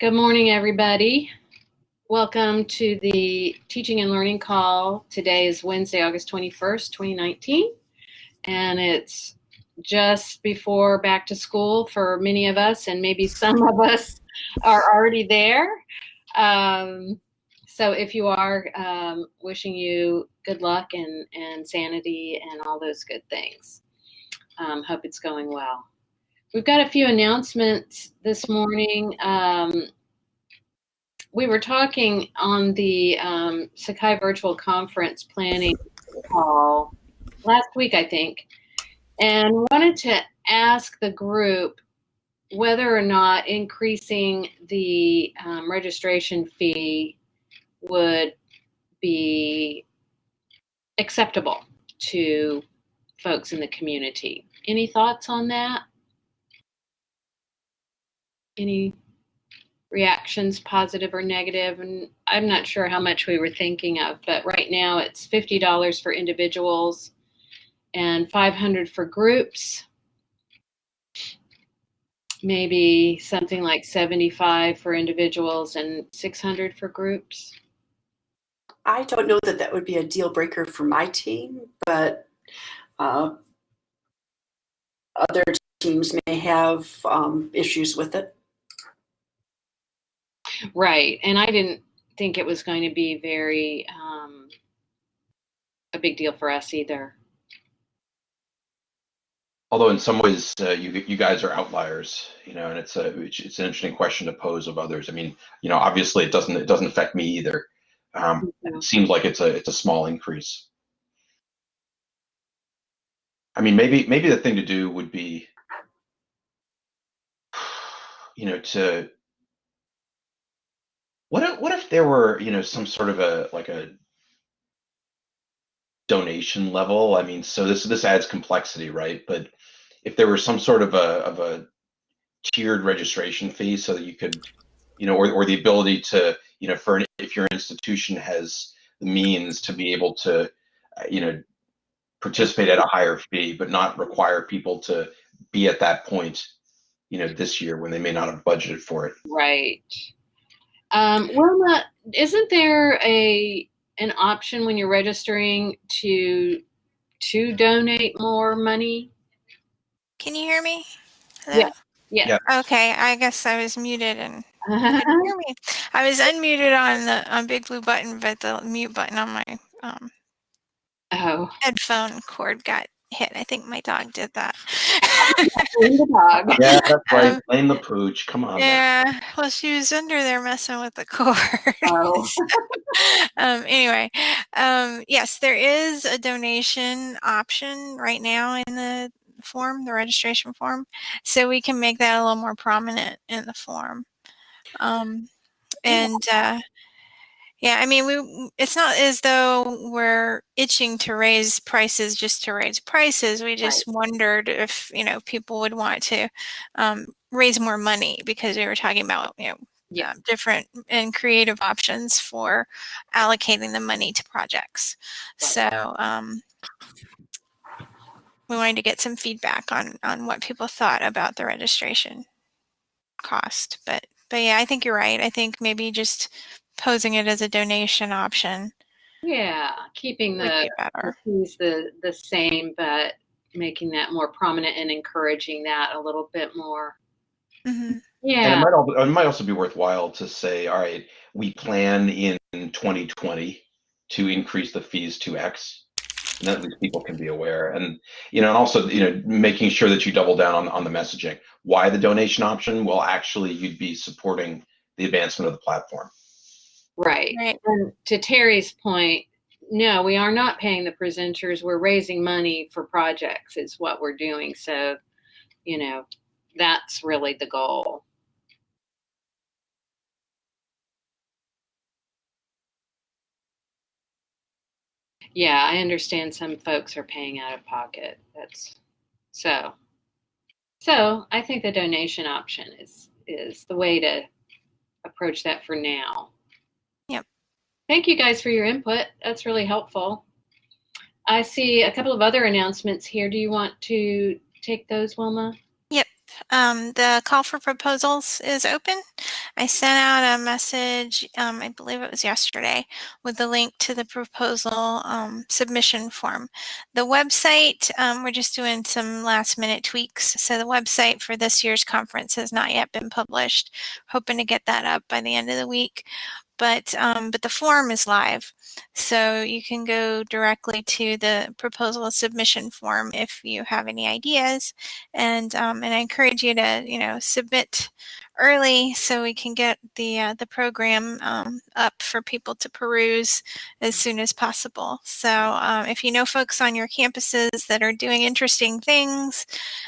Good morning, everybody. Welcome to the Teaching and Learning Call. Today is Wednesday, August 21st, 2019, and it's just before back to school for many of us, and maybe some of us are already there. Um, so if you are, um, wishing you good luck and, and sanity and all those good things. Um, hope it's going well. We've got a few announcements this morning. Um, we were talking on the um, Sakai Virtual Conference planning call last week, I think, and wanted to ask the group whether or not increasing the um, registration fee would be acceptable to folks in the community. Any thoughts on that? Any reactions, positive or negative? And I'm not sure how much we were thinking of, but right now it's $50 for individuals and 500 for groups. Maybe something like 75 for individuals and 600 for groups. I don't know that that would be a deal breaker for my team, but uh, other teams may have um, issues with it. Right. And I didn't think it was going to be very um, a big deal for us either. Although in some ways uh, you you guys are outliers, you know, and it's a it's, it's, an interesting question to pose of others. I mean, you know, obviously it doesn't it doesn't affect me either. Um, It seems like it's a it's a small increase. I mean, maybe maybe the thing to do would be, you know, to what if, what if there were, you know, some sort of a like a donation level? I mean, so this this adds complexity, right? But if there were some sort of a of a tiered registration fee so that you could, you know, or, or the ability to, you know, for an, if your institution has the means to be able to, you know, participate at a higher fee, but not require people to be at that point, you know, this year when they may not have budgeted for it. Right. Um, Wilma, isn't there a an option when you're registering to to donate more money? Can you hear me? Hello? Yeah. Yeah. Yeah. Okay, I guess I was muted and couldn't hear me. I was unmuted on the on BigBlueButton, but the mute button on my um, oh, headphone cord got hit. I think my dog did that. blame the dog. Yeah, that's right. Um, Blame the pooch. Come on. man. yeah, well, she was under there messing with the cord. Oh. um, anyway, um, yes, there is a donation option right now in the form, the registration form, so we can make that a little more prominent in the form. Um, and uh, yeah, I mean, we it's not as though we're itching to raise prices just to raise prices. We just wondered if you know people would want to um, raise more money because we were talking about you know Yeah. um, different and creative options for allocating the money to projects. So um, we wanted to get some feedback on on what people thought about the registration cost. But but yeah, I think you're right. I think maybe just posing it as a donation option Yeah, keeping the be fees the the same, but making that more prominent and encouraging that a little bit more. hmm And Yeah. it might, al- it might also be worthwhile to say, all right, we plan in 2020 to increase the fees to X. And at least people can be aware. And, you know, and also, you know, making sure that you double down on, on the messaging. Why the donation option? Well, actually, you'd be supporting the advancement of the platform. Right. Right. And to Terry's point, no, we are not paying the presenters. We're raising money for projects is what we're doing. So, you know, that's really the goal. Yeah, I understand some folks are paying out of pocket. That's so. So I think the donation option is is the way to approach that for now. Thank you guys for your input. That's really helpful. I see a couple of other announcements here. Do you want to take those, Wilma? Yep. Um, the call for proposals is open. I sent out a message, um, I believe it was yesterday, with the link to the proposal um, submission form. The website, um, we're just doing some last minute tweaks. So the website for this year's conference has not yet been published. Hoping to get that up by the end of the week but um, but the form is live, so you can go directly to the proposal submission form if you have any ideas, and um, and I encourage you to you know submit early so we can get the uh, the program um, up for people to peruse as soon as possible. So um, if you know folks on your campuses that are doing interesting things,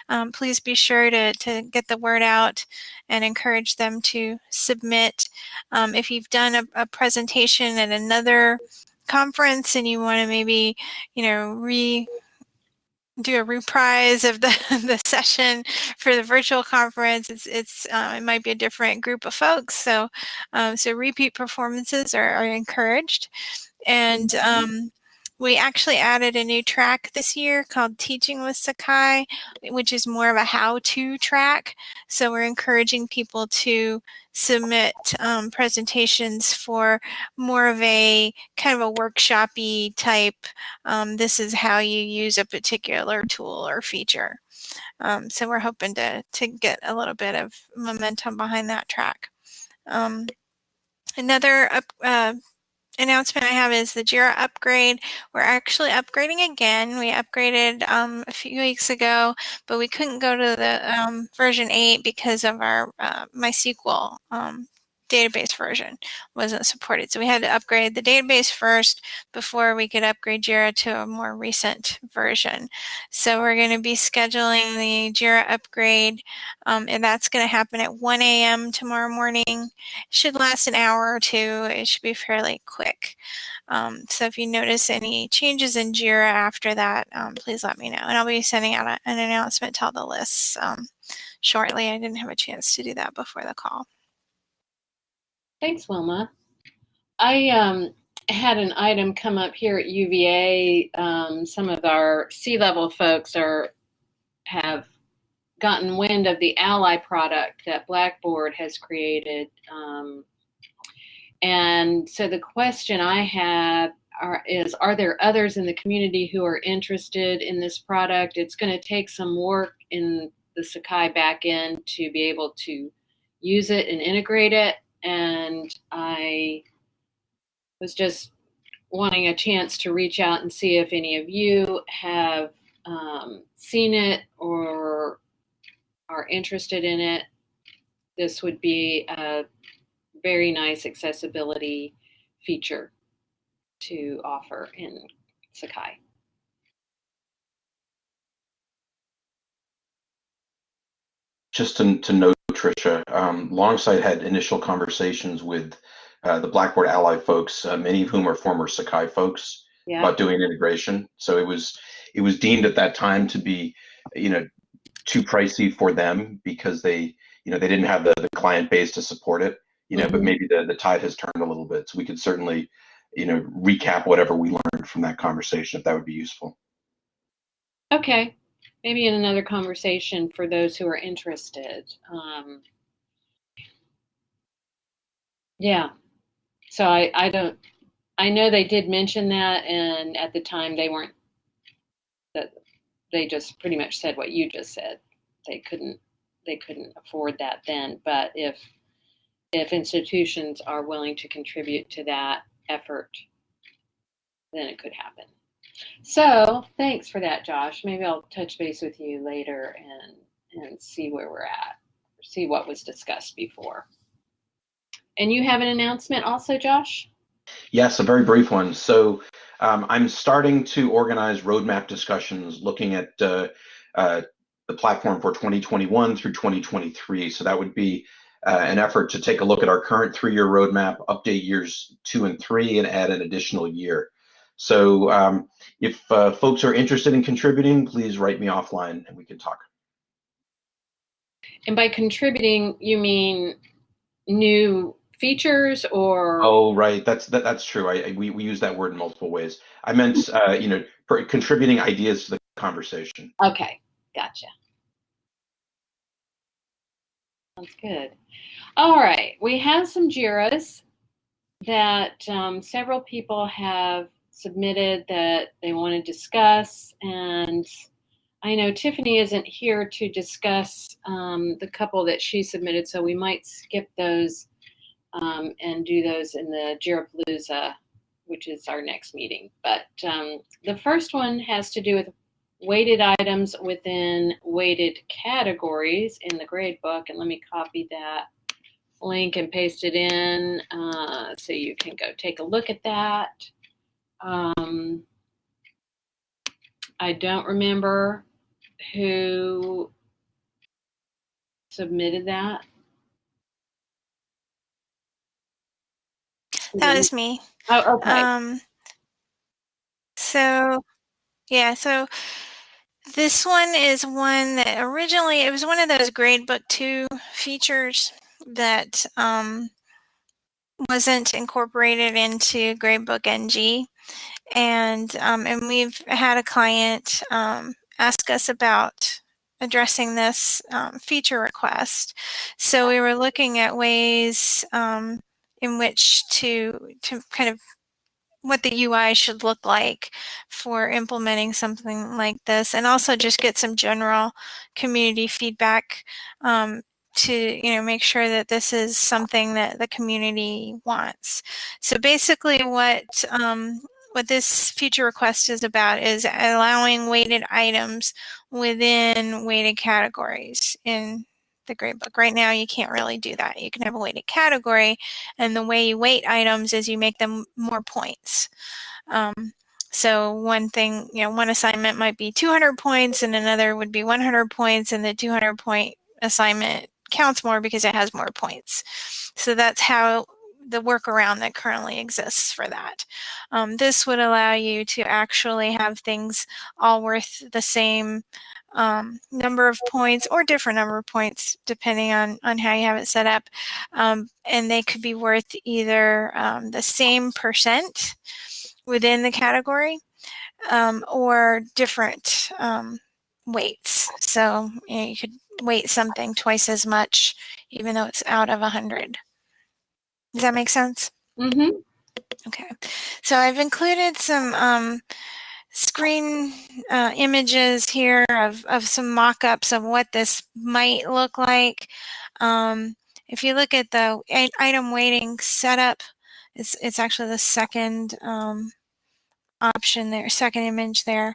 um, please be sure to to get the word out and encourage them to submit. Um, if you've done a, a presentation at another conference and you want to maybe you know re do a reprise of the, the session for the virtual conference. It's, it's uh, it might be a different group of folks. So, um, so repeat performances are, are encouraged. And um, we actually added a new track this year called Teaching with Sakai, which is more of a how-to track. So we're encouraging people to submit um, presentations for more of a kind of a workshopy type, um, this is how you use a particular tool or feature. Um, so we're hoping to, to get a little bit of momentum behind that track. Um, another uh, announcement I have is the JIRA upgrade. We're actually upgrading again. We upgraded um, a few weeks ago, but we couldn't go to the um, version 8 because of our uh, MySQL um, database version wasn't supported. So we had to upgrade the database first before we could upgrade JIRA to a more recent version. So we're going to be scheduling the JIRA upgrade um, and that's going to happen at 1 a.m. tomorrow morning. It should last an hour or two. It should be fairly quick. Um, so if you notice any changes in JIRA after that, um, please let me know. And I'll be sending out a, an announcement to all the lists um, shortly. I didn't have a chance to do that before the call. Thanks, Wilma. I um, had an item come up here at UVA. Um, some of our C-level folks are have gotten wind of the Ally product that Blackboard has created. Um, and so the question I have are, is, are there others in the community who are interested in this product? It's going to take some work in the Sakai backend to be able to use it and integrate it and I was just wanting a chance to reach out and see if any of you have um, seen it or are interested in it. This would be a very nice accessibility feature to offer in Sakai. Just to, to note Tricia. Um, Longsight had initial conversations with uh, the Blackboard Ally folks, uh, many of whom are former Sakai folks, yeah. about doing integration. So it was it was deemed at that time to be, you know, too pricey for them because they, you know, they didn't have the, the client base to support it. You know, mm-hmm. but maybe the, the tide has turned a little bit. So we could certainly, you know, recap whatever we learned from that conversation if that would be useful. Okay maybe in another conversation for those who are interested. Um, yeah. So I, I don't, I know they did mention that, and at the time they weren't, that they just pretty much said what you just said. They couldn't, they couldn't afford that then. But if, if institutions are willing to contribute to that effort, then it could happen. So thanks for that, Josh. Maybe I'll touch base with you later and and see where we're at, see what was discussed before. And you have an announcement also, Josh? Yes, a very brief one. So um, I'm starting to organize roadmap discussions looking at uh, uh, the platform for 2021 through 2023. So that would be uh, an effort to take a look at our current three-year roadmap, update years two and three, and add an additional year. So um, if uh, folks are interested in contributing, please write me offline and we can talk. And by contributing, you mean new features or? Oh, right. That's that, that's true. I, I, we we use that word in multiple ways. I meant uh, you know contributing ideas to the conversation. Okay, gotcha. Sounds good. All right, we have some JIRAs that um, several people have submitted that they want to discuss, and I know Tiffany isn't here to discuss um, the couple that she submitted, so we might skip those um, and do those in the JIRApalooza, which is our next meeting. But um, the first one has to do with weighted items within weighted categories in the grade book. And let me copy that link and paste it in uh, so you can go take a look at that. Um, I don't remember who submitted that. That was me. Oh, okay. Um, so, yeah, so this one is one that originally, it was one of those gradebook two features that um, wasn't incorporated into gradebook NG. And, um, and we've had a client um, ask us about addressing this um, feature request. So we were looking at ways um, in which to to kind of what the UI should look like for implementing something like this and also just get some general community feedback um, to you know make sure that this is something that the community wants. So basically what um, what this feature request is about is allowing weighted items within weighted categories in the gradebook. Right now, you can't really do that. You can have a weighted category, and the way you weight items is you make them more points. Um, so one thing, you know, one assignment might be 200 points and another would be 100 points and the 200 point assignment counts more because it has more points. So that's how the workaround that currently exists for that. Um, this would allow you to actually have things all worth the same um, number of points or different number of points depending on, on how you have it set up. Um, and they could be worth either um, the same percent within the category um, or different um, weights. So you, know, you could weight something twice as much even though it's out of 100. Does that make sense? Mm-hmm. Okay. So I've included some um, screen uh, images here of, of some mock-ups of what this might look like. Um, if you look at the item weighting setup, it's, it's actually the second um, option there, second image there.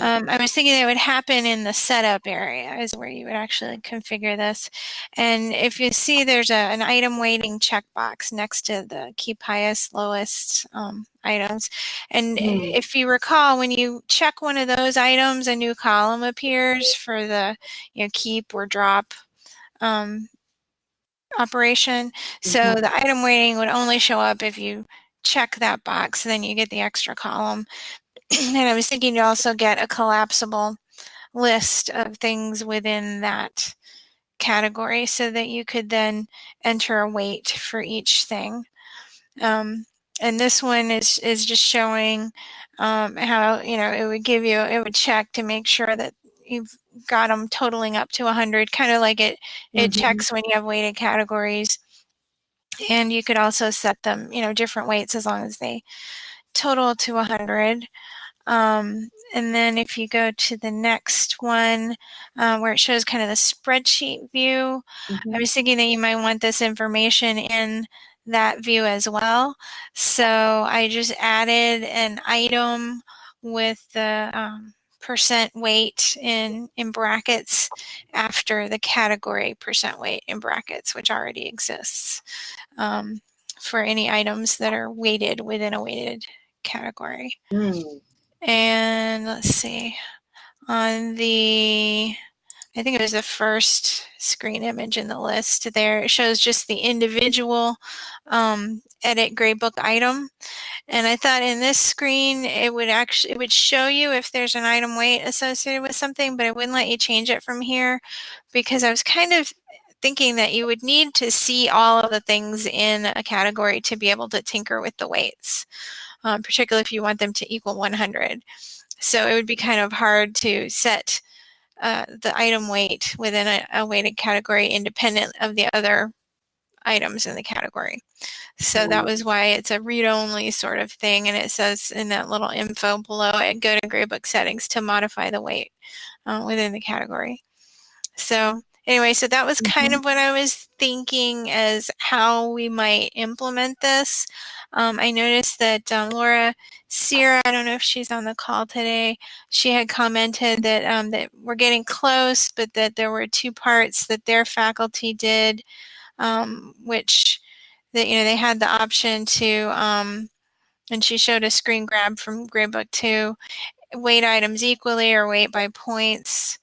Um, I was thinking it would happen in the setup area is where you would actually configure this. And if you see there's a, an item weighting checkbox next to the keep highest, lowest um, items. And mm. if you recall, when you check one of those items, a new column appears for the you know, keep or drop um, operation. So mm -hmm. the item weighting would only show up if you check that box, and then you get the extra column. and I was thinking to also get a collapsible list of things within that category so that you could then enter a weight for each thing. Um, and this one is, is just showing um, how, you know, it would give you, it would check to make sure that you've got them totaling up to 100, kind of like it, it mm -hmm. checks when you have weighted categories. And you could also set them, you know, different weights as long as they total to 100. Um, and then if you go to the next one uh, where it shows kind of the spreadsheet view, mm -hmm. I was thinking that you might want this information in that view as well. So I just added an item with the um, percent weight in, in brackets after the category percent weight in brackets, which already exists um, for any items that are weighted within a weighted category. Mm. And let's see, on the, I think it was the first screen image in the list there, it shows just the individual um, edit gradebook item. And I thought in this screen, it would actually, it would show you if there's an item weight associated with something, but it wouldn't let you change it from here because I was kind of thinking that you would need to see all of the things in a category to be able to tinker with the weights, um, particularly if you want them to equal 100. So it would be kind of hard to set uh, the item weight within a, a weighted category independent of the other items in the category. So that was why it's a read-only sort of thing. And it says in that little info below it, go to gradebook settings to modify the weight uh, within the category. So anyway, so that was kind Mhm. of what I was thinking as how we might implement this. Um, I noticed that um, Laura Sierra, I don't know if she's on the call today, she had commented that um, that we're getting close, but that there were two parts that their faculty did, um, which that you know they had the option to, um, and she showed a screen grab from Gradebook Two, weight items equally or weight by points.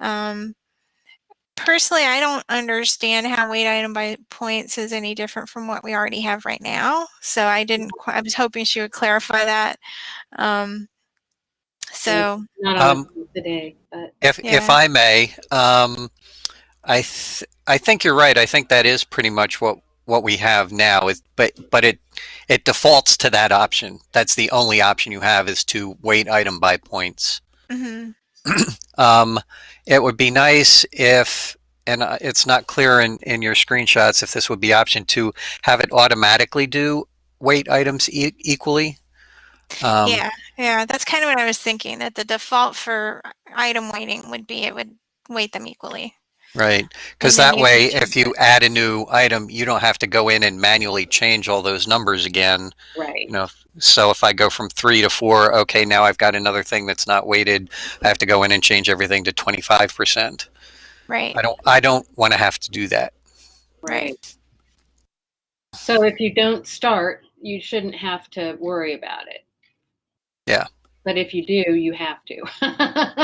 Um, personally, I don't understand how weight item by points is any different from what we already have right now. So I didn't. Quite, I was hoping she would clarify that. Um, so Not Um, today, but If if I may, um, I th- I think you're right. I think that is pretty much what what we have now. Is but but it it defaults to that option. That's the only option you have is to weight item by points. mhm. Um, it would be nice if, and uh, it's not clear in, in your screenshots if this would be option to have it automatically do weight items e- equally. Um, yeah, yeah, that's kind of what I was thinking. That the default for item weighting would be it would weight them equally. Right. Because that way, if you add a new item, you don't have to go in and manually change all those numbers again. right. You know, so if I go from three to four, okay, now I've got another thing that's not weighted. I have to go in and change everything to 25%. Right. I don't, I don't want to have to do that. Right. So if you don't start, you shouldn't have to worry about it. Yeah. But if you do, you have to.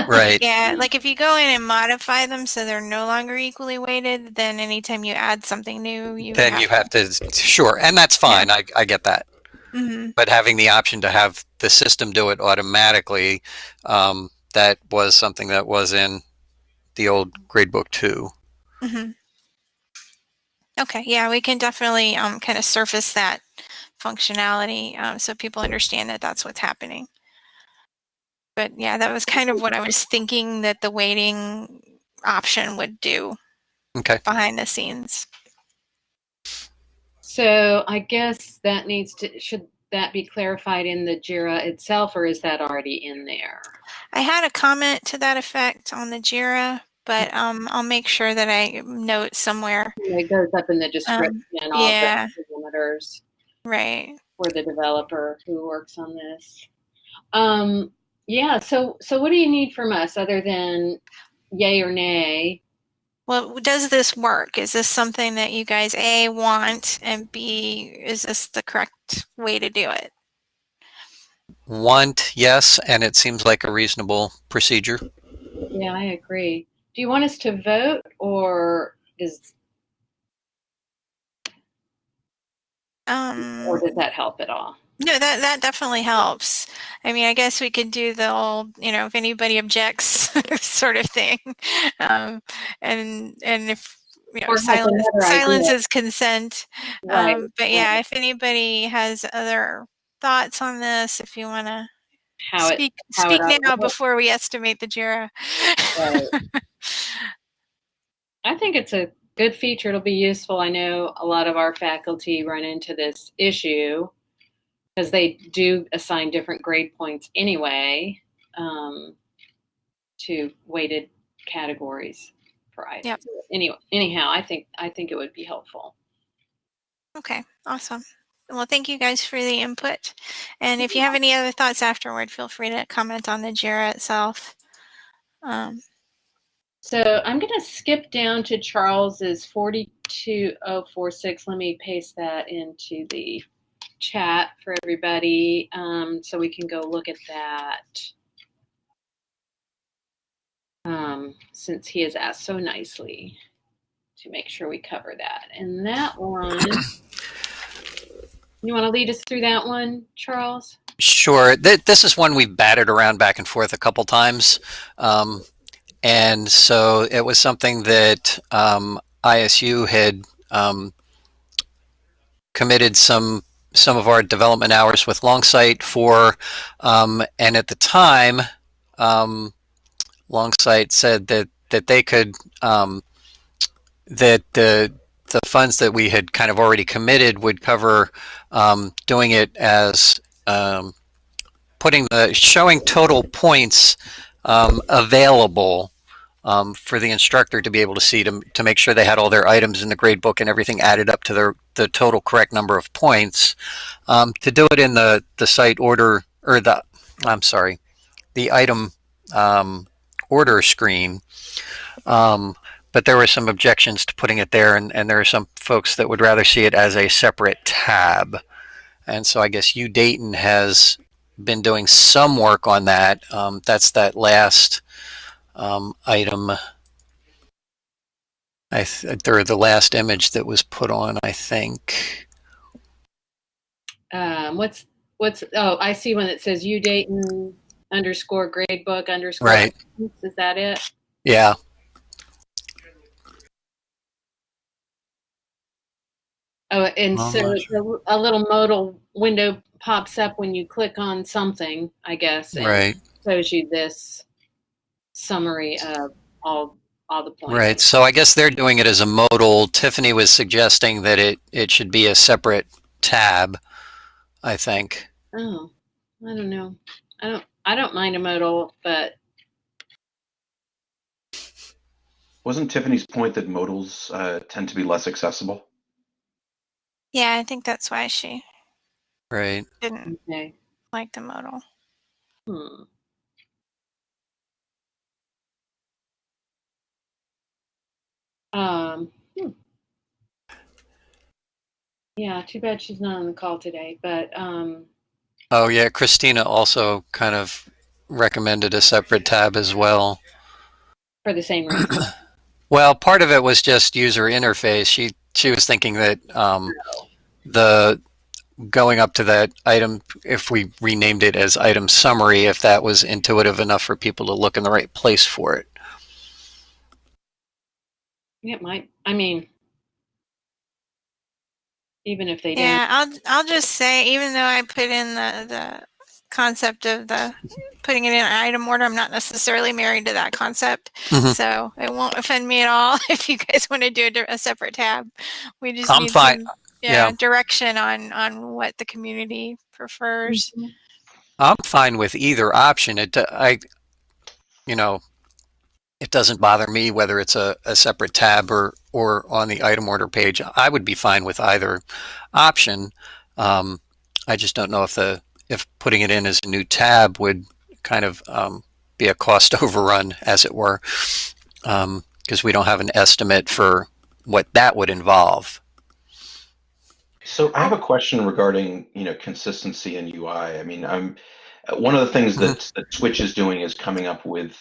Right. Yeah, like if you go in and modify them so they're no longer equally weighted, then anytime you add something new, you would then you have to, sure. And that's fine. I, I get that. hmm But having the option to have the system do it automatically, um, that was something that was in the old gradebook too. hmm Okay, yeah, we can definitely um, kind of surface that functionality um, so people understand that that's what's happening. But yeah, that was kind of what I was thinking that the weighting option would do Okay. behind the scenes. so I guess that needs to should that be clarified in the JIRA itself, or is that already in there? I had a comment to that effect on the JIRA, but um, I'll make sure that I note somewhere. It goes up in the description, all Um, yeah. the parameters Right. for the developer who works on this. Um, yeah. So, so what do you need from us other than yay or nay? Well, does this work? Is this something that you guys A want and B is this the correct way to do it? Want, yes, and it seems like a reasonable procedure. Yeah, I agree. Do you want us to vote or does Um, or does that help at all? No, that that definitely helps. I mean, I guess we could do the old, you know, if anybody objects, sort of thing, um, and and if you know, has silence idea. is consent. Right. Um, but yeah, if anybody has other thoughts on this, if you want to speak it speak now before we estimate the JIRA. Right. I think it's a good feature. It'll be useful. I know a lot of our faculty run into this issue because they do assign different grade points anyway um, to weighted categories for items. Yep. Anyway, anyhow, I think I think it would be helpful. Okay, awesome. Well, thank you guys for the input. And if you have any other thoughts afterward, feel free to comment on the JIRA itself. Um, So I'm going to skip down to Charles's 42046. Let me paste that into the chat for everybody um, so we can go look at that. Um, since he has asked so nicely to make sure we cover that. And that one, you want to lead us through that one, Charles? Sure. Th- this is one we've batted around back and forth a couple times. Um, and so it was something that um, ISU had um, committed some some of our development hours with Longsight for, um, and at the time, um, Longsight said that that they could um, that the the funds that we had kind of already committed would cover um, doing it as um, putting the showing total points um, available um, for the instructor to be able to see to, to make sure they had all their items in the grade book and everything added up to their the total correct number of points. Um, to do it in the the site order or the I'm sorry, the item um, order screen. Um, but there were some objections to putting it there, and, and there are some folks that would rather see it as a separate tab. And so I guess U Dayton has been doing some work on that. Um, that's that last um, item. I th- or the last image that was put on, I think. Um, what's what's oh I see one that says U Dayton underscore gradebook underscore. Right. Is that it? Yeah. Oh, and I'm so not a little modal window pops up when you click on something, I guess, Right. shows you this summary of all all the points. Right. So I guess they're doing it as a modal. Tiffany was suggesting that it, it should be a separate tab, I think. Oh, I don't know. I don't. I don't mind a modal, but Wasn't Tiffany's point that modals uh, tend to be less accessible? Yeah, I think that's why she Right. didn't okay. like the modal. Hmm. Um. hmm. Yeah, too bad she's not on the call today. But um, Oh, yeah. Christina also kind of recommended a separate tab as well. for the same reason. Well, part of it was just user interface. She she was thinking that um, the going up to that item, if we renamed it as item summary, if that was intuitive enough for people to look in the right place for it. It might. I mean, even if they didn't. Yeah, I'll I'll just say, even though I put in the the concept of the putting it in item order, I'm not necessarily married to that concept, Mhm. so it won't offend me at all if you guys want to do a, a separate tab. We just I'm need fine. some yeah, Yeah. direction on on what the community prefers. Mhm. I'm fine with either option. It I you know it doesn't bother me whether it's a, a separate tab or or on the item order page. I would be fine with either option. Um, I just don't know if the if putting it in as a new tab would kind of um, be a cost overrun, as it were, because we don't have an estimate for what that would involve. So I have a question regarding, you know, consistency in UI. I mean, I'm one of the things that, that Switch is doing is coming up with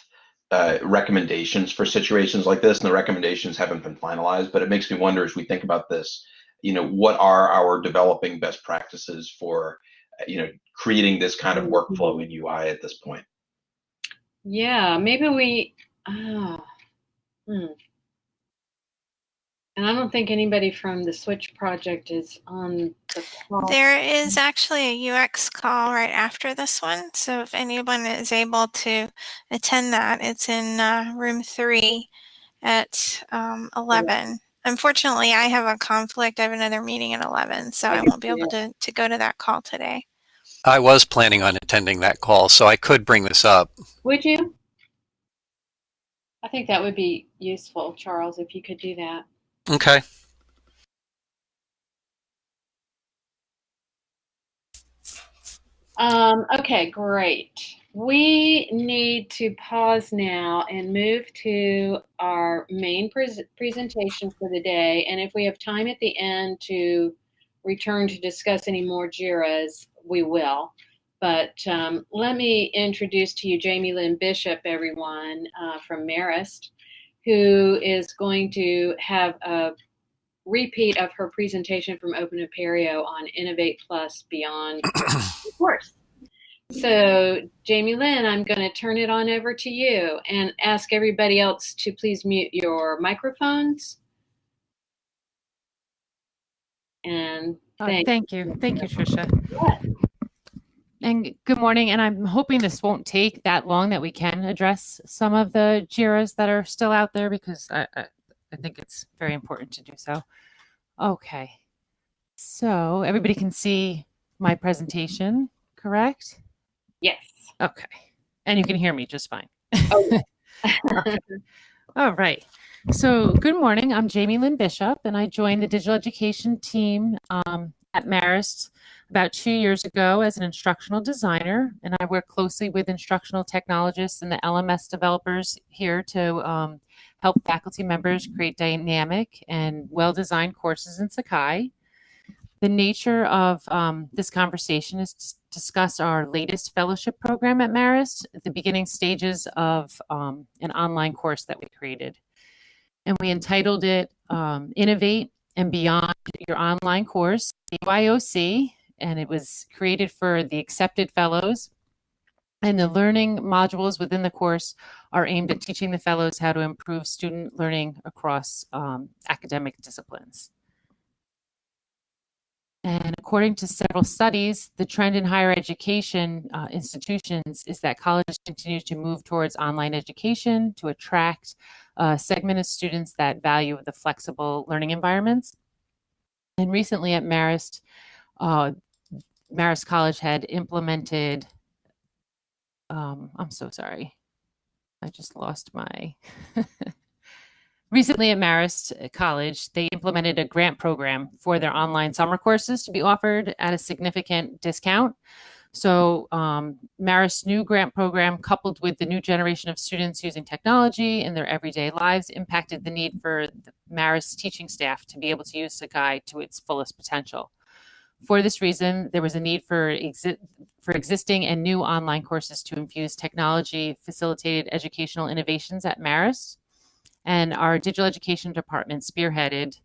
uh, recommendations for situations like this, and the recommendations haven't been finalized. But it makes me wonder as we think about this, you know, what are our developing best practices for, uh, you know, creating this kind of workflow in UI at this point? Yeah, maybe we. Ah, hmm. And I don't think anybody from the Switch project is on the call. There is actually a UX call right after this one, so if anyone is able to attend that, it's in uh, room three at um, 11. Unfortunately, I have a conflict. I have another meeting at 11, so I won't be able to, to go to that call today. I was planning on attending that call, so I could bring this up. Would you? I think that would be useful, Charles, if you could do that. Okay. Um, okay, great. We need to pause now and move to our main pres presentation for the day. And if we have time at the end to return to discuss any more JIRAs, we will. But um, let me introduce to you Jamie Lynn Bishop, everyone, uh, from Marist, who is going to have a repeat of her presentation from Open Apereo on Innovate Plus Beyond course. So, Jamie Lynn, I'm going to turn it on over to you and ask everybody else to please mute your microphones. And Uh, thank Thank you. Thank you, Tricia. And good morning. And I'm hoping this won't take that long that we can address some of the JIRAs that are still out there because I, I, I think it's very important to do so. Okay. So everybody can see my presentation, correct? Yes. Okay. And you can hear me just fine. Oh, Okay. All right. So, good morning. I'm Jamie Lynn Bishop, and I joined the digital education team um, at Marist about two years ago as an instructional designer. And I work closely with instructional technologists and the LMS developers here to um, help faculty members create dynamic and well designed courses in Sakai. The nature of um, this conversation is to discuss our latest fellowship program at Marist, the beginning stages of um, an online course that we created. And we entitled it um, Innovate and Beyond Your Online Course, BYOC, and it was created for the accepted fellows. And the learning modules within the course are aimed at teaching the fellows how to improve student learning across um, academic disciplines. And according to several studies, the trend in higher education uh, institutions is that colleges continue to move towards online education to attract a segment of students that value the flexible learning environments. And recently at Marist, uh, Marist College had implemented, um, I'm so sorry, I just lost my. Recently at Marist College, they implemented a grant program for their online summer courses to be offered at a significant discount. So, um, Marist's new grant program, coupled with the new generation of students using technology in their everyday lives, impacted the need for the Marist teaching staff to be able to use Sakai to its fullest potential. For this reason, there was a need for, exi- for existing and new online courses to infuse technology facilitated educational innovations at Marist. And our digital education department spearheaded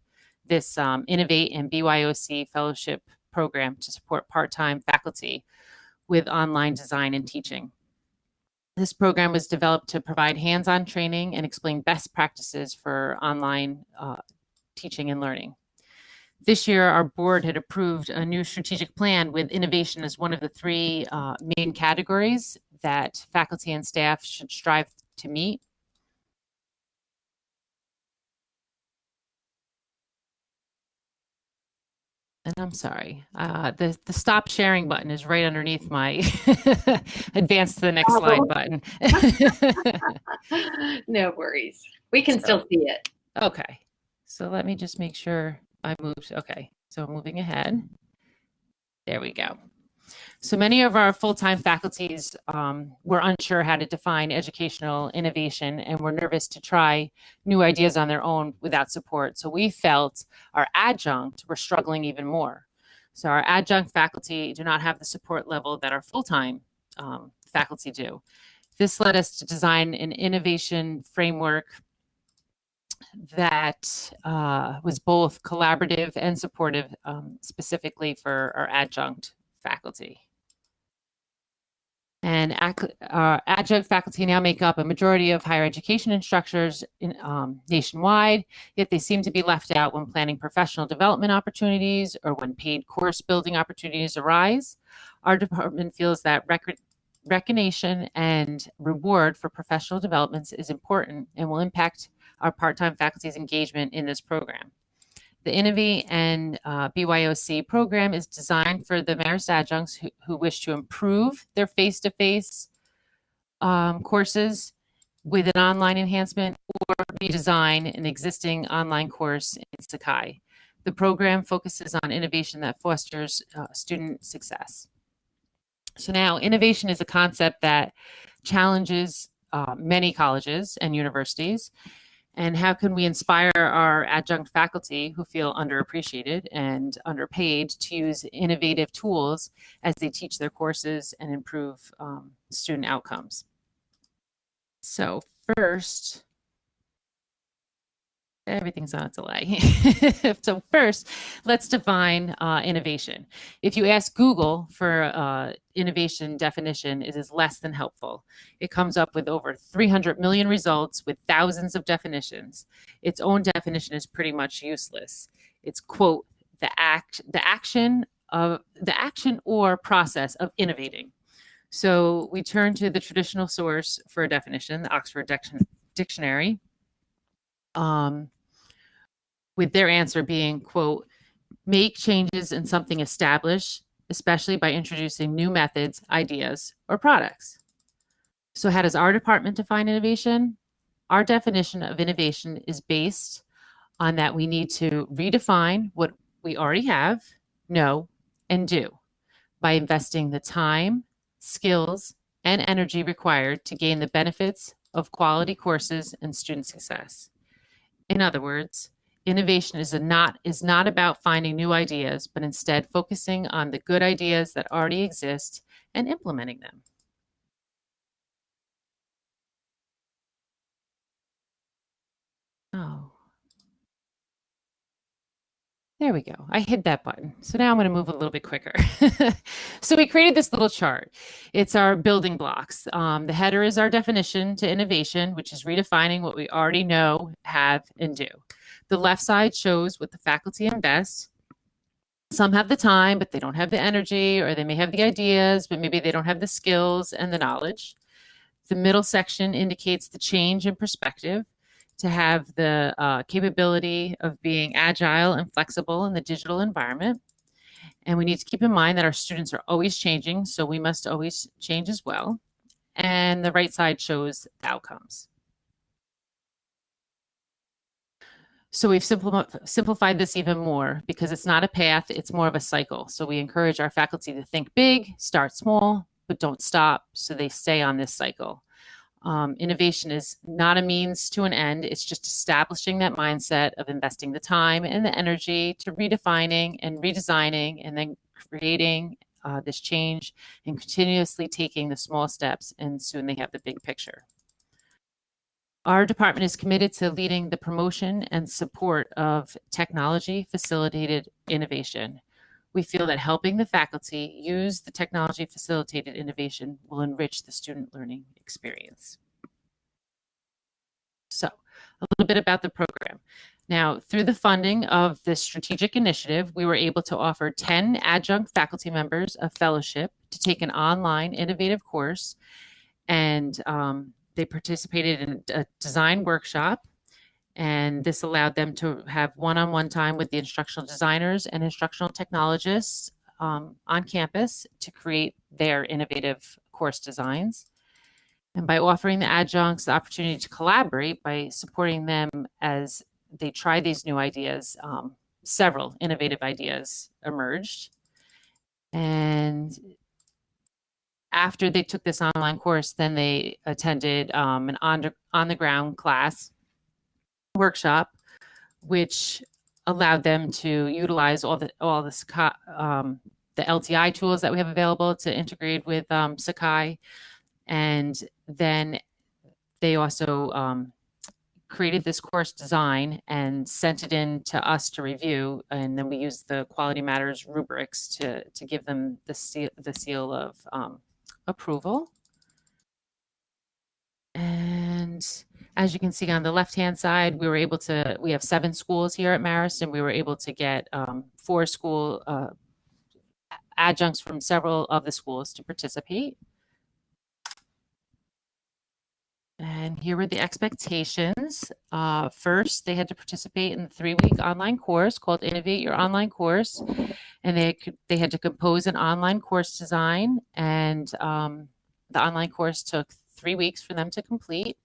this um, Innovate and BYOC fellowship program to support part time faculty with online design and teaching. This program was developed to provide hands on training and explain best practices for online uh, teaching and learning. This year, our board had approved a new strategic plan with innovation as one of the three uh, main categories that faculty and staff should strive to meet. And I'm sorry, uh, the, the stop sharing button is right underneath my advance to the next slide button. no worries. We can still see it. okay, so let me just make sure I moved. Okay, so moving ahead. There we go. So many of our full-time faculties um, were unsure how to define educational innovation and were nervous to try new ideas on their own without support. So we felt our adjunct were struggling even more. So our adjunct faculty do not have the support level that our full-time um, faculty do. This led us to design an innovation framework that uh, was both collaborative and supportive, um, specifically for our adjunct faculty. And ac- uh, adjunct faculty now make up a majority of higher education instructors in, um, nationwide, yet they seem to be left out when planning professional development opportunities or when paid course building opportunities arise. Our department feels that rec- recognition and reward for professional developments is important and will impact our part time faculty's engagement in this program. The Innovate and uh, BYOC program is designed for the Marist adjuncts who, who wish to improve their face to face courses with an online enhancement or redesign an existing online course in Sakai. The program focuses on innovation that fosters uh, student success. So, now innovation is a concept that challenges uh, many colleges and universities and how can we inspire our adjunct faculty who feel underappreciated and underpaid to use innovative tools as they teach their courses and improve um, student outcomes? So, first, everything's on a delay. so first, let's define uh, innovation. If you ask Google for uh, innovation definition, it is less than helpful. It comes up with over 300 million results with thousands of definitions. Its own definition is pretty much useless. It's quote the act the action of the action or process of innovating. So we turn to the traditional source for a definition, the Oxford Diction- Dictionary, um, with their answer being, quote, make changes in something established, especially by introducing new methods, ideas, or products. So how does our department define innovation? Our definition of innovation is based on that we need to redefine what we already have, know, and do by investing the time, skills, and energy required to gain the benefits of quality courses and student success. In other words, innovation is not is not about finding new ideas, but instead focusing on the good ideas that already exist and implementing them. Oh. There we go. I hit that button. So now I'm going to move a little bit quicker. so we created this little chart. It's our building blocks. Um, the header is our definition to innovation, which is redefining what we already know, have, and do. The left side shows what the faculty invest. Some have the time, but they don't have the energy, or they may have the ideas, but maybe they don't have the skills and the knowledge. The middle section indicates the change in perspective to have the uh, capability of being agile and flexible in the digital environment. And we need to keep in mind that our students are always changing, so we must always change as well. And the right side shows the outcomes. So we've simplified this even more because it's not a path, it's more of a cycle. So we encourage our faculty to think big, start small, but don't stop so they stay on this cycle. Um, innovation is not a means to an end. It's just establishing that mindset of investing the time and the energy to redefining and redesigning and then creating uh, this change and continuously taking the small steps and soon they have the big picture. Our department is committed to leading the promotion and support of technology facilitated innovation. We feel that helping the faculty use the technology facilitated innovation will enrich the student learning experience. So, a little bit about the program. Now, through the funding of this strategic initiative, we were able to offer 10 adjunct faculty members a fellowship to take an online innovative course. And um, they participated in a design workshop and this allowed them to have one-on-one time with the instructional designers and instructional technologists um, on campus to create their innovative course designs. And by offering the adjuncts the opportunity to collaborate by supporting them as they try these new ideas, um, several innovative ideas emerged. And after they took this online course, then they attended um, an on, on the ground class workshop, which allowed them to utilize all the all the um, the LTI tools that we have available to integrate with um, Sakai, and then they also um, created this course design and sent it in to us to review, and then we used the Quality Matters rubrics to to give them the seal, the seal of um, approval. And as you can see on the left-hand side, we were able to, we have seven schools here at Marist, and we were able to get um, four school uh, adjuncts from several of the schools to participate. And here were the expectations. Uh, first, they had to participate in the three-week online course called Innovate Your Online Course. And they, they had to compose an online course design. And um, the online course took three weeks for them to complete.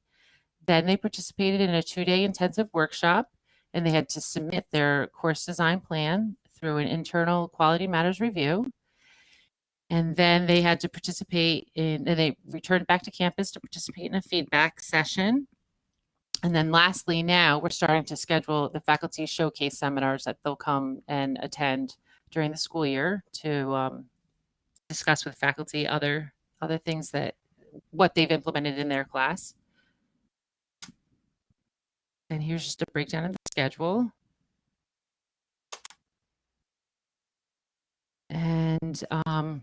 Then they participated in a two-day intensive workshop. And they had to submit their course design plan through an internal quality matters review and then they had to participate in and they returned back to campus to participate in a feedback session. And then lastly now we're starting to schedule the faculty showcase seminars that they'll come and attend during the school year to um, discuss with faculty other other things that what they've implemented in their class. And here's just a breakdown of the schedule. And um,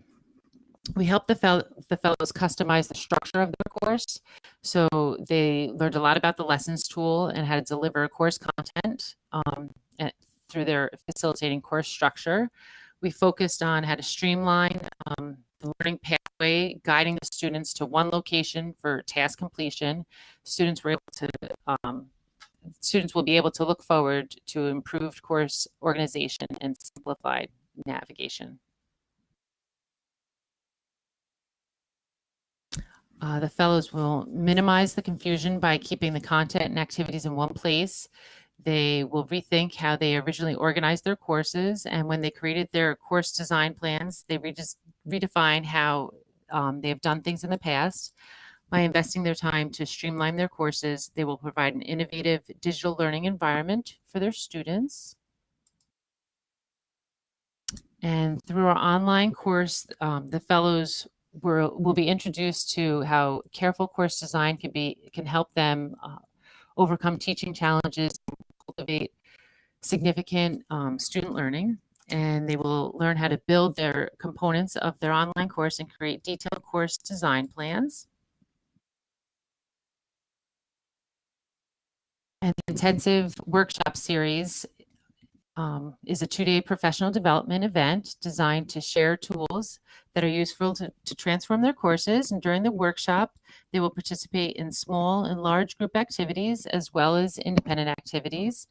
we helped the, fel- the fellows customize the structure of their course. So they learned a lot about the lessons tool and how to deliver course content um, through their facilitating course structure. we focused on how to streamline um, the learning pathway, guiding the students to one location for task completion. Students were able to um, students will be able to look forward to improved course organization and simplified navigation. Uh, the fellows will minimize the confusion by keeping the content and activities in one place. They will rethink how they originally organized their courses, and when they created their course design plans, they redefine how um, they have done things in the past. By investing their time to streamline their courses, they will provide an innovative digital learning environment for their students. And through our online course, um, the fellows will, will be introduced to how careful course design can be can help them uh, overcome teaching challenges, and cultivate significant um, student learning, and they will learn how to build their components of their online course and create detailed course design plans. An intensive workshop series um, is a two-day professional development event designed to share tools that are useful to, to transform their courses. And during the workshop, they will participate in small and large group activities as well as independent activities.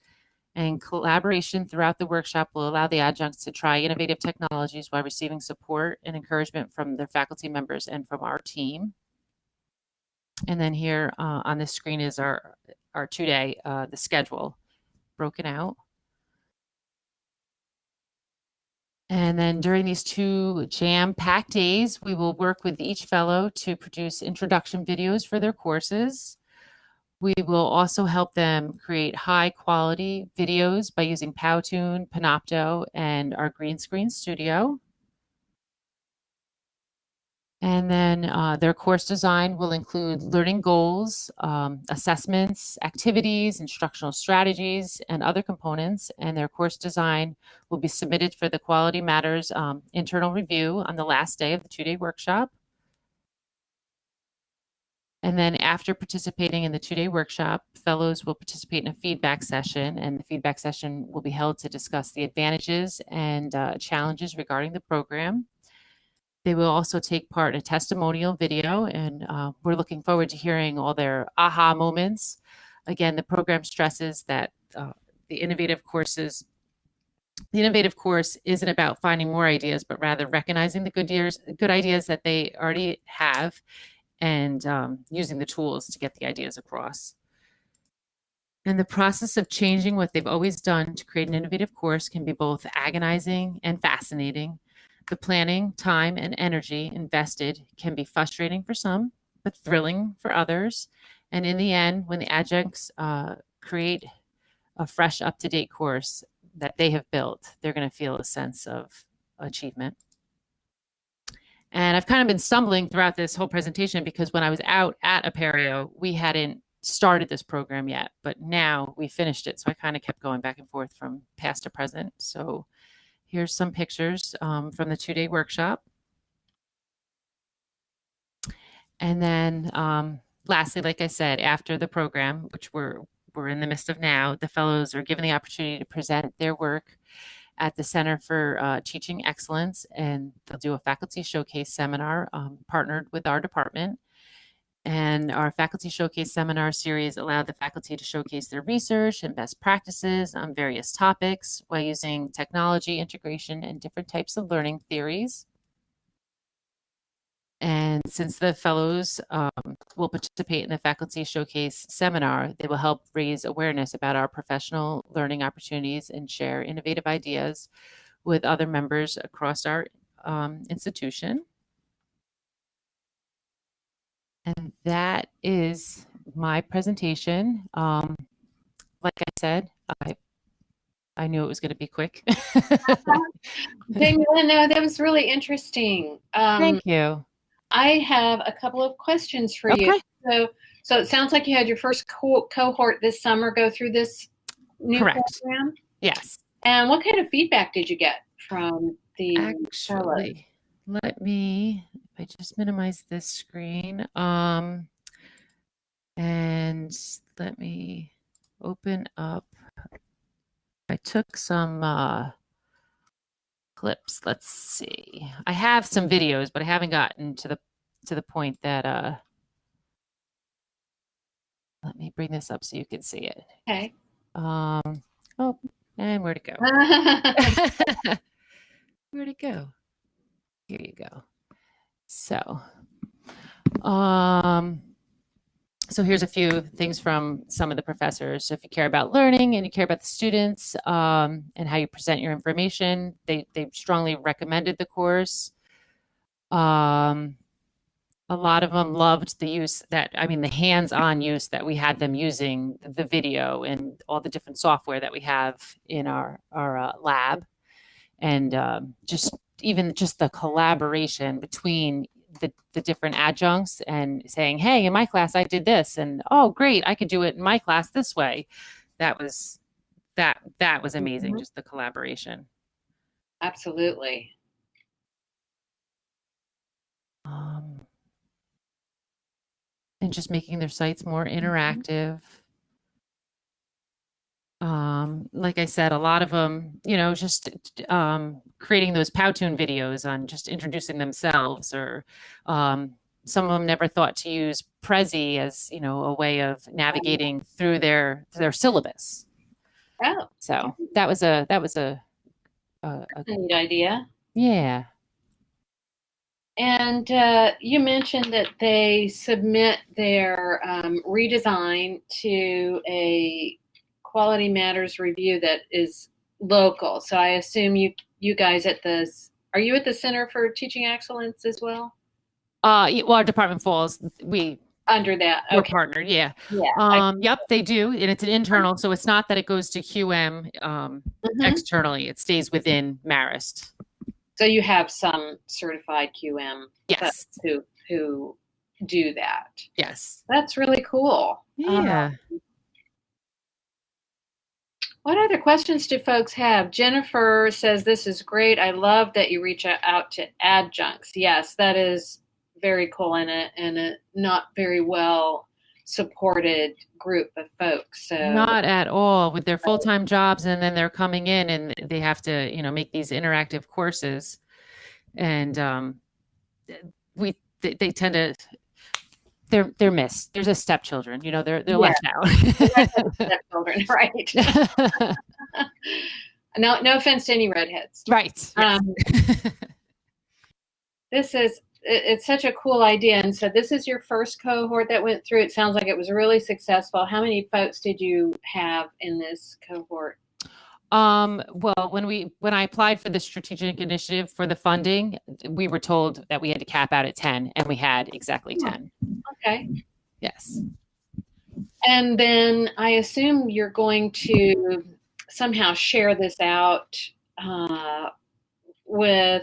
And collaboration throughout the workshop will allow the adjuncts to try innovative technologies while receiving support and encouragement from their faculty members and from our team. And then here uh, on the screen is our, our two-day, uh, the schedule broken out. And then during these two jam-packed days, we will work with each fellow to produce introduction videos for their courses. We will also help them create high quality videos by using Powtoon, Panopto, and our green screen studio. And then uh, their course design will include learning goals, um, assessments, activities, instructional strategies, and other components. And their course design will be submitted for the Quality Matters um, internal review on the last day of the two-day workshop. And then after participating in the two-day workshop, fellows will participate in a feedback session, and the feedback session will be held to discuss the advantages and uh, challenges regarding the program. They will also take part in a testimonial video, and uh, we're looking forward to hearing all their aha moments. Again, the program stresses that uh, the innovative courses the innovative course isn't about finding more ideas, but rather recognizing the good, years, good ideas that they already have and um, using the tools to get the ideas across. And the process of changing what they've always done to create an innovative course can be both agonizing and fascinating. The planning, time, and energy invested can be frustrating for some, but thrilling for others. And in the end, when the adjuncts uh, create a fresh, up to date course that they have built, they're going to feel a sense of achievement. And I've kind of been stumbling throughout this whole presentation because when I was out at Apereo, we hadn't started this program yet, but now we finished it. So I kind of kept going back and forth from past to present. So Here's some pictures um, from the two-day workshop. And then um, lastly, like I said, after the program, which we're, we're in the midst of now, the fellows are given the opportunity to present their work at the Center for uh, Teaching Excellence, and they'll do a faculty showcase seminar um, partnered with our department. And our faculty showcase seminar series allowed the faculty to showcase their research and best practices on various topics while using technology integration and different types of learning theories. And since the fellows um, will participate in the faculty showcase seminar, they will help raise awareness about our professional learning opportunities and share innovative ideas with other members across our um, institution. And that is my presentation. Um, like I said, I I knew it was going to be quick. Daniela, no, that was really interesting. Um, Thank you. I have a couple of questions for okay. you. So, so it sounds like you had your first co cohort this summer go through this new Correct. program. Yes. And what kind of feedback did you get from the Actually, let me I just minimize this screen. Um, and let me open up. I took some uh, clips. Let's see. I have some videos, but I haven't gotten to the to the point that uh let me bring this up so you can see it. Okay. Um oh and where'd it go? Where'd it go? Here you go. So, um, so here's a few things from some of the professors. So if you care about learning and you care about the students um, and how you present your information, they they strongly recommended the course. Um, a lot of them loved the use that I mean the hands-on use that we had them using the video and all the different software that we have in our our uh, lab and um, just even just the collaboration between the, the different adjuncts and saying hey in my class i did this and oh great i could do it in my class this way that was that that was amazing Mhm. just the collaboration Absolutely. um, and just making their sites more interactive um, like I said, a lot of them, you know, just um, creating those Powtoon videos on just introducing themselves, or um, some of them never thought to use Prezi as, you know, a way of navigating through their their syllabus. Oh, So that was a that was a, a, a neat idea. yeah. And uh, you mentioned that they submit their um, redesign to a Quality Matters review that is local. So I assume you you guys at the are you at the Center for Teaching Excellence as well? Uh, well, our department falls. We Under that, we're partnered. Yeah. yeah. I- Um, yep, they do, and it's an internal, so it's not that it goes to QM um, Mhm. externally. It stays within Marist. So you have some certified QM Yes. who who do that. Yes. That's really cool. Um, Yeah. What other questions do folks have? Jennifer says this is great. I love that you reach out to adjuncts. Yes, that is very cool in a in a not very well supported group of folks. So Not at all with their full-time jobs and then they're coming in and they have to, you know, make these interactive courses. And um we they, they tend to they're they're missed. There's a stepchildren, you know, they're they're Yeah. left out. stepchildren, right? no, no offense to any redheads. right. Um, this is it- it's such a cool idea and so this is your first cohort that went through it sounds like it was really successful how many folks did you have in this cohort Um, well, when we when I applied for the strategic initiative for the funding, we were told that we had to cap out at 10 and we had exactly 10. okay Yes. and then i assume you're going to somehow share this out uh, with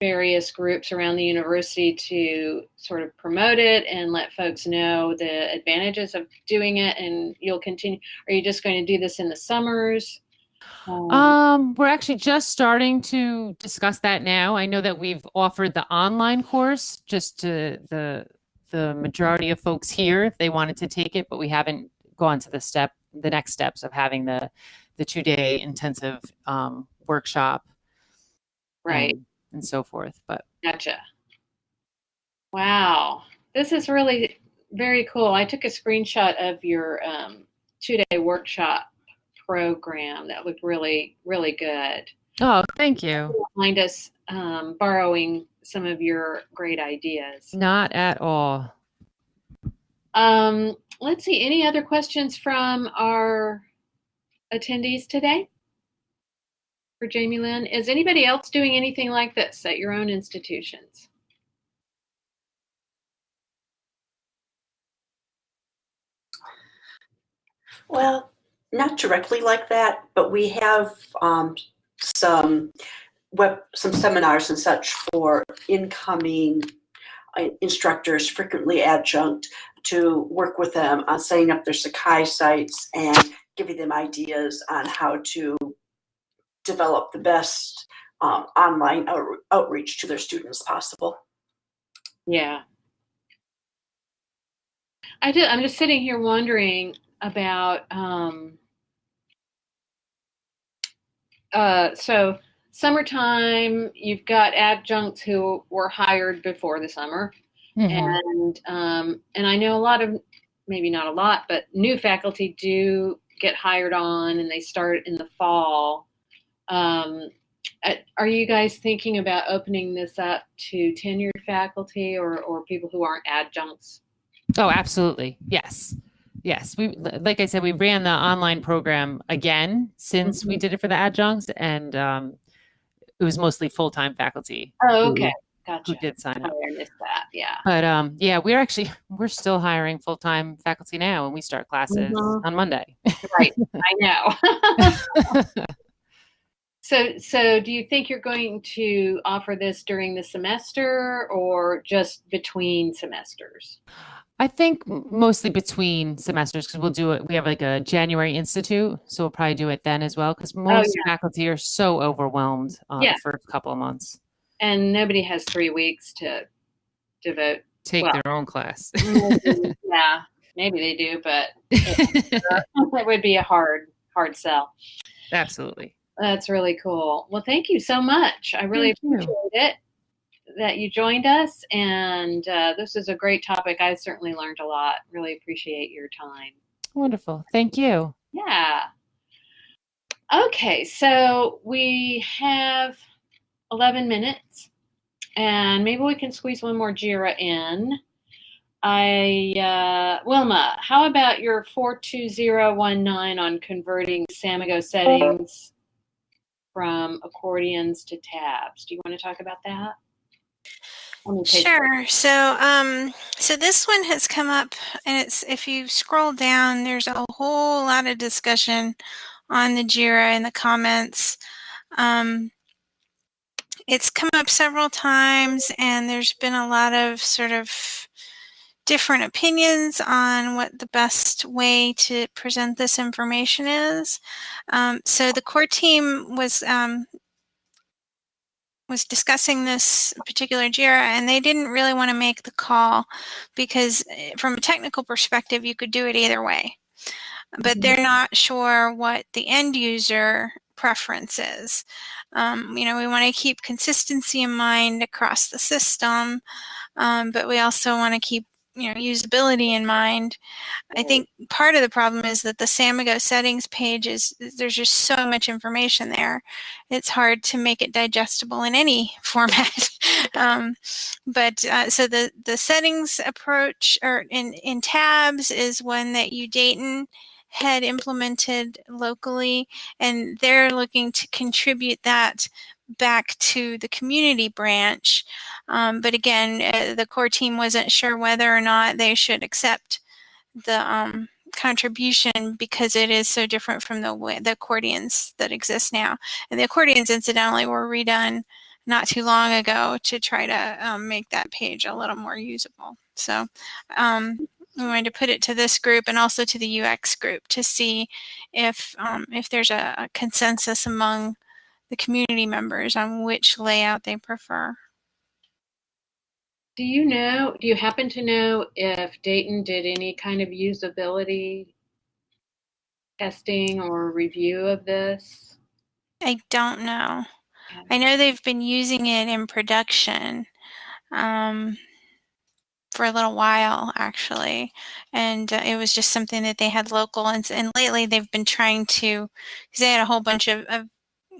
various groups around the university to sort of promote it and let folks know the advantages of doing it and you'll continue are you just going to do this in the summers? Um, Um, we're actually just starting to discuss that now. I know that we've offered the online course just to the the majority of folks here if they wanted to take it, but we haven't gone to the step the next steps of having the the two day intensive um, workshop. Right and, so forth. But Gotcha. Wow. This is really very cool. I took a screenshot of your um, two day workshop program. That looked really, really good. oh, thank you. Mind us um, borrowing some of your great ideas. Not at all. Um, let's see. Any other questions from our attendees today? For Jamie Lynn, is anybody else doing anything like this at your own institutions? Well, not directly like that, but we have um, some web, some seminars and such for incoming uh, instructors, frequently adjunct, to work with them on setting up their Sakai sites and giving them ideas on how to develop the best um, online out- outreach to their students possible. Yeah. I did. I'm just sitting here wondering about um, uh, so summertime, you've got adjuncts who were hired before the summer, Mhm. and um, and I know a lot of maybe not a lot, but new faculty do get hired on, and they start in the fall. Um, uh, are you guys thinking about opening this up to tenured faculty or or people who aren't adjuncts? Oh, absolutely. Yes. Yes. We like I said, we ran the online program again since we did it for the adjuncts, and um, it was mostly full time faculty Oh, Who- okay, who gotcha. did sign up. I missed that. Yeah. But um, yeah, we're actually we're still hiring full time faculty now, and we start classes Mhm. on Monday. Right. I know. so, so do you think you're going to offer this during the semester or just between semesters? I think mostly between semesters because we'll do it. We have like a January institute, so we'll probably do it then as well. Because most faculty are so overwhelmed uh, Yeah. the first couple of months. And nobody has three weeks to devote. Take Well. their own class. yeah, maybe they do, but it would be a hard, hard sell. Absolutely. That's really cool. Well, thank you so much. I really Thank you. appreciate it that you joined us. And uh, this is a great topic. I certainly learned a lot. Really appreciate your time. Wonderful. Thank you. Yeah. Okay, so we have 11 minutes, and maybe we can squeeze one more JIRA in. I, uh, Wilma, how about your 42019 on converting Samigo settings from accordions to tabs? Do you want to talk about that? Sure. So, um, so this one has come up, and it's if you scroll down, there's a whole lot of discussion on the Jira in the comments. Um, it's come up several times, and there's been a lot of sort of different opinions on what the best way to present this information is. Um, so the core team was um, was discussing this particular JIRA, and they didn't really want to make the call because, eh, from a technical perspective, you could do it either way. But they're not sure what the end user preference is. Um, you know, we want to keep consistency in mind across the system, um, but we also want to keep you know usability in mind. I think part of the problem is that the Samigo settings page is there's just so much information there. It's hard to make it digestible in any format. um, but uh, so the the settings approach or in in tabs is one that you Dayton had implemented locally, and they're looking to contribute that back to the community branch. Um, but again, uh, the core team wasn't sure whether or not they should accept the um, contribution because it is so different from the the accordions that exist now. And the accordions, incidentally, were redone not too long ago to try to um, make that page a little more usable. So um, we wanted to put it to this group and also to the UX group to see if um, if there's a, a consensus among the community members on which layout they prefer. Do you know, do you happen to know if Dayton did any kind of usability testing or review of this? I don't know. I know they've been using it in production um, for a little while, actually, and uh, it was just something that they had local. And, and lately, they've been trying to, because they had a whole bunch of, of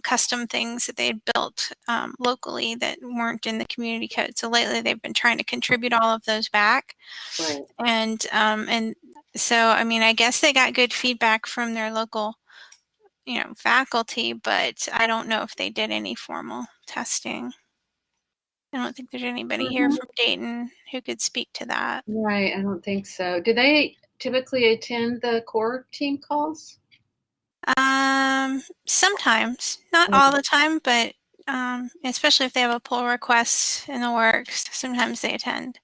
custom things that they had built um, locally that weren't in the community code. So lately, they've been trying to contribute all of those back Right. and um, and so I mean I guess they got good feedback from their local you know faculty, but I don't know if they did any formal testing. I don't think there's anybody here Mhm. from Dayton who could speak to that. Right, I don't think so. Do they typically attend the core team calls? Um, sometimes, not all the time, but um, especially if they have a pull request in the works, sometimes they attend.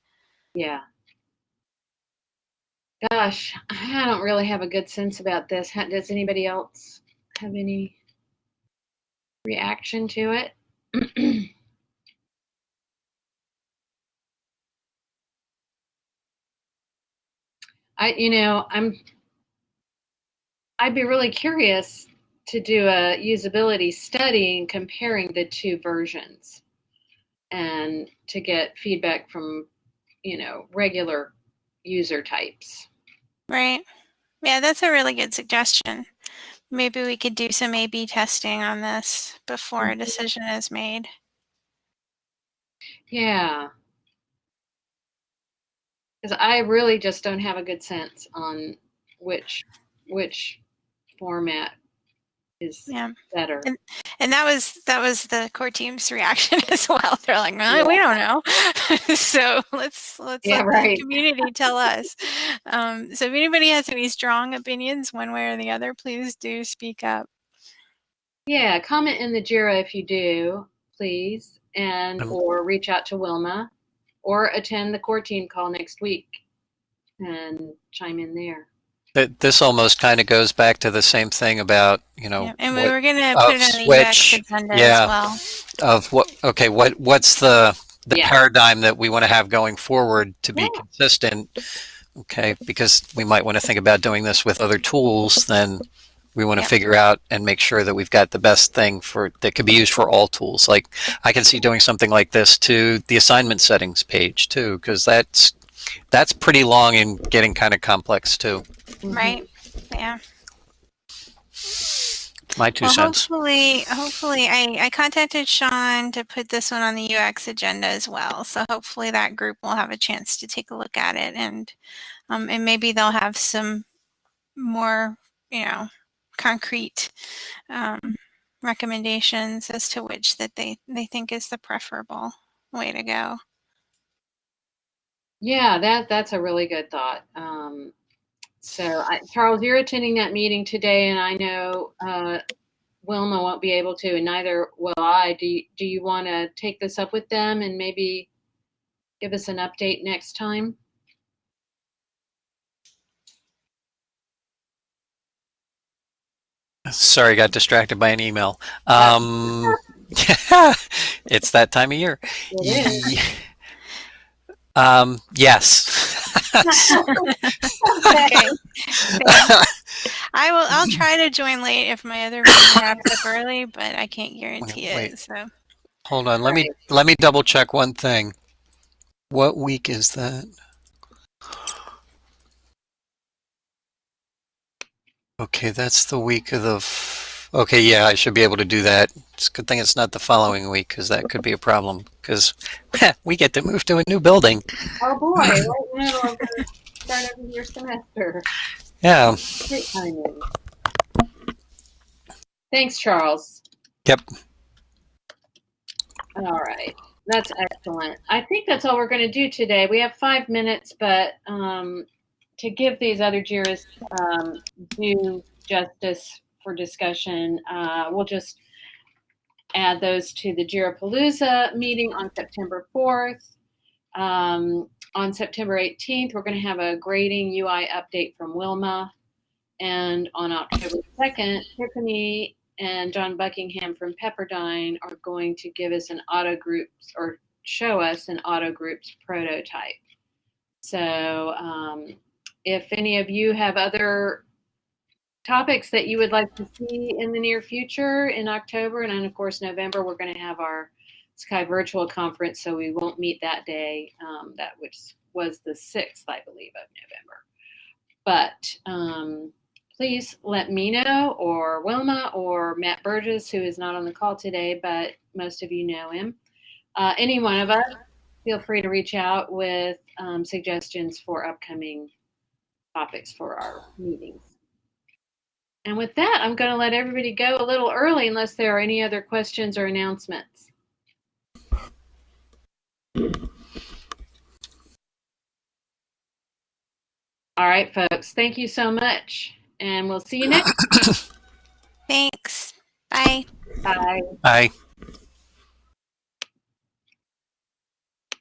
Yeah. Gosh, I don't really have a good sense about this. Does anybody else have any reaction to it? I, you know, I'm, I'd be really curious to do a usability study and comparing the two versions and to get feedback from, you know, regular user types. Right. Yeah, that's a really good suggestion. Maybe we could do some A-B testing on this before a Mhm. decision is made. Yeah. Because I really just don't have a good sense on which which format is Yeah. better. And- And that was that was the core team's reaction as well. They're like, "Uh, we don't know. so let's let's Yeah, let right. the community tell us. Um, so if anybody has any strong opinions one way or the other, please do speak up. Yeah, comment in the Jira if you do, please, and Um, or reach out to Wilma, or attend the core team call next week and chime in there. Th- This almost kind of goes back to the same thing about, you know, Yeah, And we what- were going to put it on the UX switch, agenda yeah. as well. of what, okay, what, what's the, the Yeah. paradigm that we want to have going forward to be Yeah. consistent? Okay, because we might want to think about doing this with other tools, then we want to figure out and make sure that we've got the best thing for, that could be used for all tools. Like, I can see doing something like this to the assignment settings page too, because that's, that's pretty long and getting kind of complex too. Mhm. Right? Yeah. My two well, cents. hopefully, hopefully, I, I contacted Sean to put this one on the UX agenda as well. So hopefully that group will have a chance to take a look at it and um, and maybe they'll have some more, you know, concrete um, recommendations as to which that they they think is the preferable way to go. Yeah, that that's a really good thought. Um, so, I, Charles, you're attending that meeting today, and I know uh, Wilma won't be able to, and neither will I. Do you, do you want to take this up with them and maybe give us an update next time? Sorry, got distracted by an email. Um, it's that time of year. It is. Ye- Um, yes. Okay. I will. I'll try to join late if my other meeting wraps up early, but I can't guarantee Wait. it. So Hold on. Let me let me double check one thing. What week is that? Okay, that's the week of the. Okay, yeah, I should be able to do that. It's a good thing it's not the following week because that could be a problem. Because we get to move to a new building. Oh boy, right now I'm start of your semester. Yeah. Great timing. Thanks, Charles. Yep. All right. That's excellent. I think that's all we're going to do today. We have five minutes, but um, to give these other JIRAs um, due justice for discussion, uh, we'll just add those to the JIRA Palooza meeting on September 4th. Um, on September 18th, we're going to have a grading UI update from Wilma. And on October 2nd, Tiffany and John Buckingham from Pepperdine are going to give us an auto groups or show us an auto groups prototype. So um, if any of you have other topics that you would like to see in the near future in October and then of course November, we're going to have our Sakai Virtual Conference, so we won't meet that day. Um, that which was the sixth, I believe, of November. But um, please let me know, or Wilma, or Matt Burgess, who is not on the call today, but most of you know him. Uh, any one of us, feel free to reach out with um, suggestions for upcoming topics for our meetings. And with that, I'm going to let everybody go a little early unless there are any other questions or announcements. All right, folks. Thank you so much. And we'll see you next. thanks. Bye. Bye. Bye.